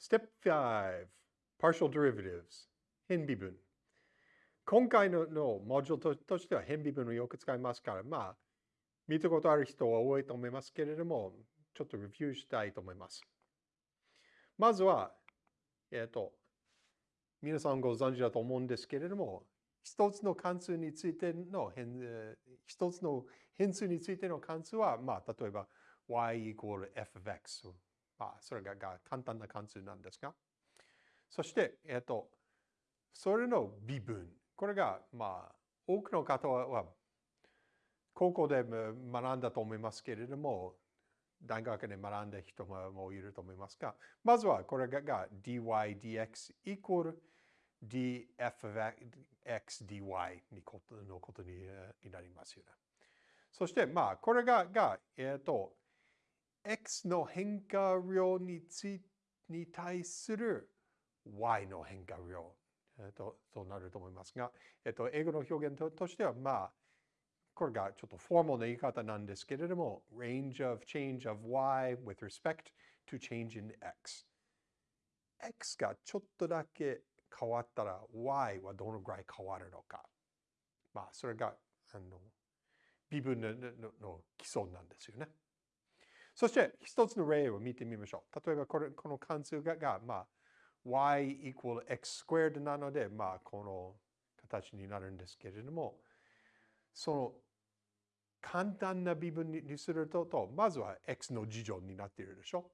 Step 5 Partial Derivatives 変微分今回ののモジュールととしては変微分をよく使いますから、まあ、見たことある人は多いと思いますけれども、ちょっとレビューしたいと思います。まずは、えっ、ー、と、皆さんご存知だと思うんですけれども、一つの関数についての変、一つの変数についての関数は、まあ、例えば y equal f of x。まあ、それが簡単な関数なんですが、そして、えっ、ー、と、それの微分。これが、まあ、多くの方は高校で学んだと思いますけれども、大学で学んだ人もいると思いますが、まずはこれが dy dx イコール df of x dy のことになりますよね。そして、まあ、これが、がえっ、ー、と、x の変化量につに対する y の変化量、えーと、となると思いますが、えっ、と、英語の表現としては、まあ、これがちょっとフォーマルな言い方なんですけれども、range of change of y with respect to change in x。x がちょっとだけ変わったら y はどのぐらい変わるのか。まあ、それが、あの、微分ののの基礎なんですよね。そして一つの例を見てみましょう。例えばこれこの関数がが、まあ、y equal x squared なので、まあ、この形になるんですけれども、その簡単な微分にすると、とまずは x の事乗になっているでしょ。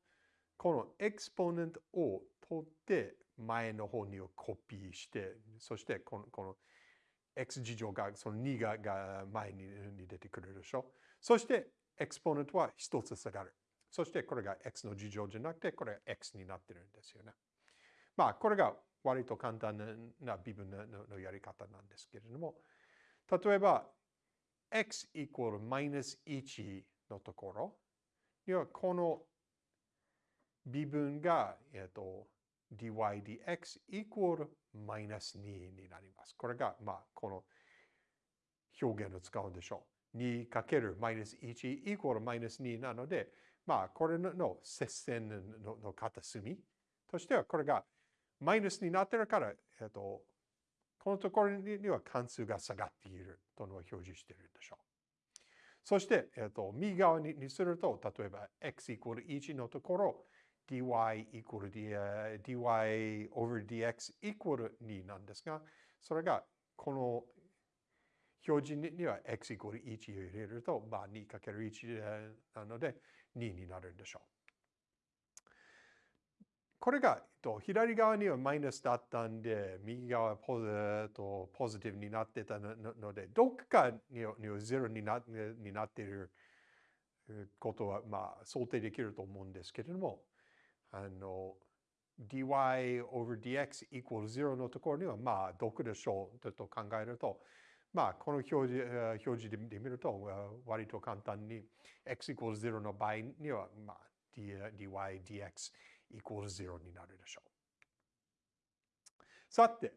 このエクスポネントを取って前の方にコピーして、そしてこのこの x 事乗がその2がが前に出てくるでしょ。そしてエクスポネントは1つ下がる。そしてこれが x の事乗じゃなくて、これは x になってるんですよね。まあ、これが割と簡単な微分のやり方なんですけれども、例えば、x イコールマイナス1のところにはこの微分が、えっと、dy dx イコールマイナス2になります。これが、まあ、この表現を使うんでしょう。2かけるマイナス1イコールマイナス2なので、まあ、これの接線のの片隅としては、これがマイナスになってるから、えっと、このところには関数が下がっているとのを表示しているでしょう。そして、えっと、右側にすると、例えば x イコール1のところ、dy イコール dy over dx イコール2なんですが、それがこの表示には x イコール1を入れると、まあ、2×1 なので2になるんでしょう。これが、左側にはマイナスだったんで、右側はポとポジティブになってたので、どっかにはゼロになになっていることは、まあ、想定できると思うんですけれども、あの、dy over dx equals 0のところには、まあ、どこでしょうと考えると、まあ、この表示表示で見ると、割と簡単に x equals 0の場合には、まあ、dy dx イコール0になるでしょう。さて、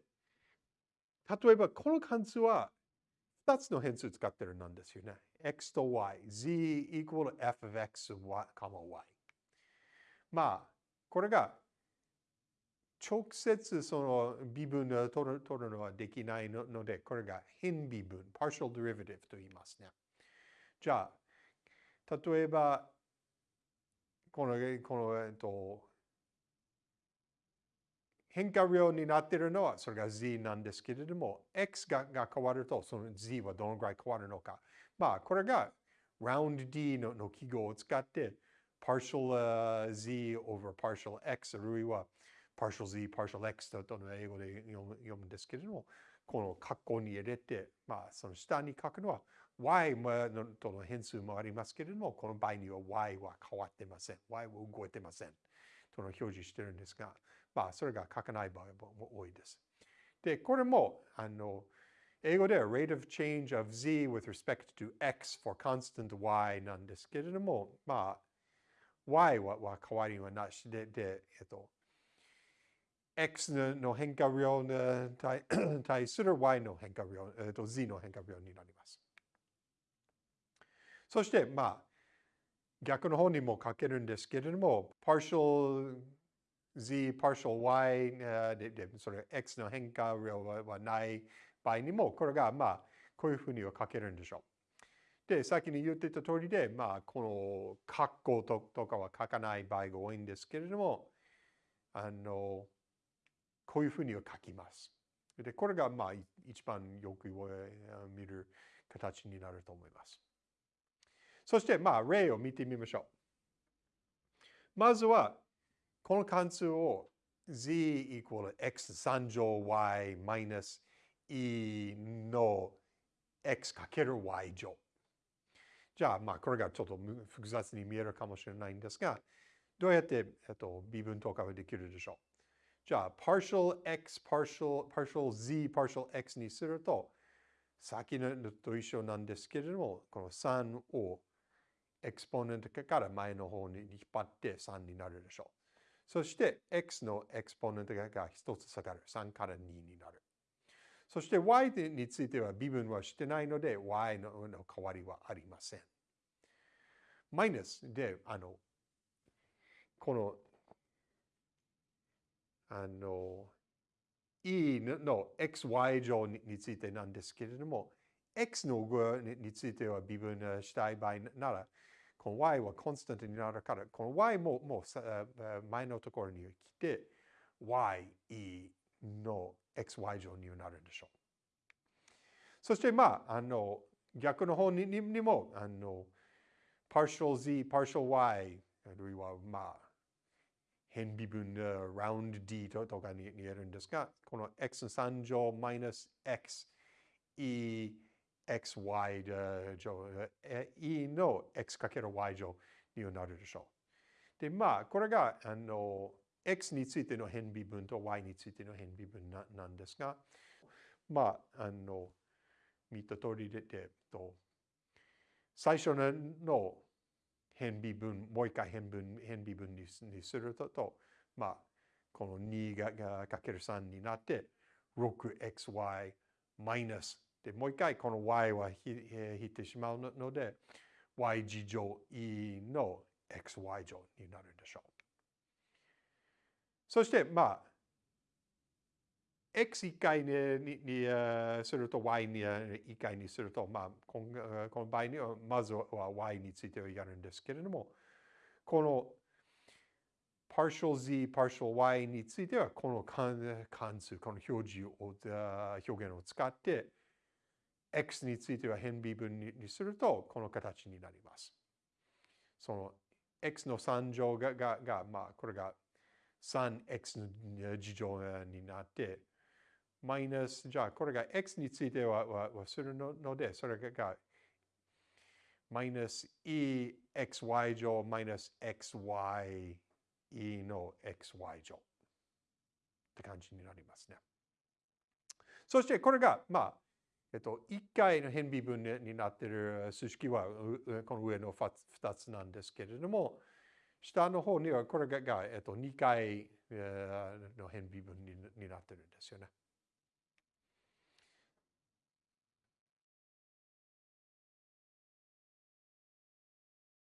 例えばこの関数は2つの変数使ってるなんですよね。x と y、z イコール f of x, y。まあ、これが直接その微分を取る取るのはできないので、これが変微分、partial derivative と言いますね。じゃあ、例えば、この、この、えっと、変化量になっているのはそれが z なんですけれども、x がが変わるとその z はどのぐらい変わるのか。まあ、これが round d のの記号を使って partial、z over partial x あるいは partial z, partial x との英語で読む読むんですけれども、この括弧に入れて、まあ、その下に書くのは y のとの変数もありますけれども、この場合には y は変わってません。y は動いてません。との表示してるんですが、まあ、それが書かない場合も多いです。で、これも、あの、英語では rate of change of z with respect to x for constant y なんですけれども、まあ、y はは変わりはなしで、で、えっと、x の変化量に対する y の変化量、えっと、z の変化量になります。そして、まあ、逆の方にも書けるんですけれども、partial z partial y ででそれ x の変化量はない場合にも、これがまあ、こういうふうには書けるんでしょう。で、先に言ってた通りで、まあ、この括弧ととかは書かない場合が多いんですけれども、あの、こういうふうに書きます。で、これがまあ、一番よく見る形になると思います。そして、まあ、例を見てみましょう。まずは、この関数を z equal x3 乗 y マイナス e の x かける y 乗。じゃあ、まあ、これがちょっと複雑に見えるかもしれないんですが、どうやって、えっと、微分とかはできるでしょう？じゃあ、partial x, partial, partial z, partial x にすると、先のと一緒なんですけれども、この3をエクスポネントから前の方に引っ張って3になるでしょう。そして x のエクスポネントが1つ下がる。3から2になる。そして y については微分はしてないので y の代わりはありません。マイナスで、あの、この、あの、e の xy 乗についてなんですけれども、x の具については微分したい場合なら、この y はコンスタントになるから、この y ももう前のところに来て、Y、E の xy 乗になるでしょう。そしてまあ、あの逆の方ににも、あの、partial z, partial y、あるいはまあ、変微分 round d とかに言えるんですが、この x3 乗 minus x e xy 乗、e の x かける y 乗になるでしょう。で、まあ、これが、あの、x についての変微分と y についての変微分ななんですが、まあ、あの、見た通りで、えっと、最初の変微分、もう一回変分変微分にすると、まあ、この2がかける3になって、6xy マイナスで、もう一回この y は引いてしまうので、y 次乗 e の xy 乗になるでしょう。そして、まあ、x1 回ににすると y に1回にすると、まあ、このこの場合にはまずは y についてはやるんですけれども、この partial z, partial y についてはこの関数、この表示を表現を使って x については変微分にするとこの形になります。その x の3乗ががが、まあ、これが 3x の次乗になって、マイナス、じゃあこれが x についてはははするので、それがマイナス exy 乗マイナス xy e の xy 乗って感じになりますね。そしてこれが、まあ、えっと、1回の変微分になっている数式はこの上の2つなんですけれども、下の方にはこれが、えっと、2回の変微分になってるんですよね。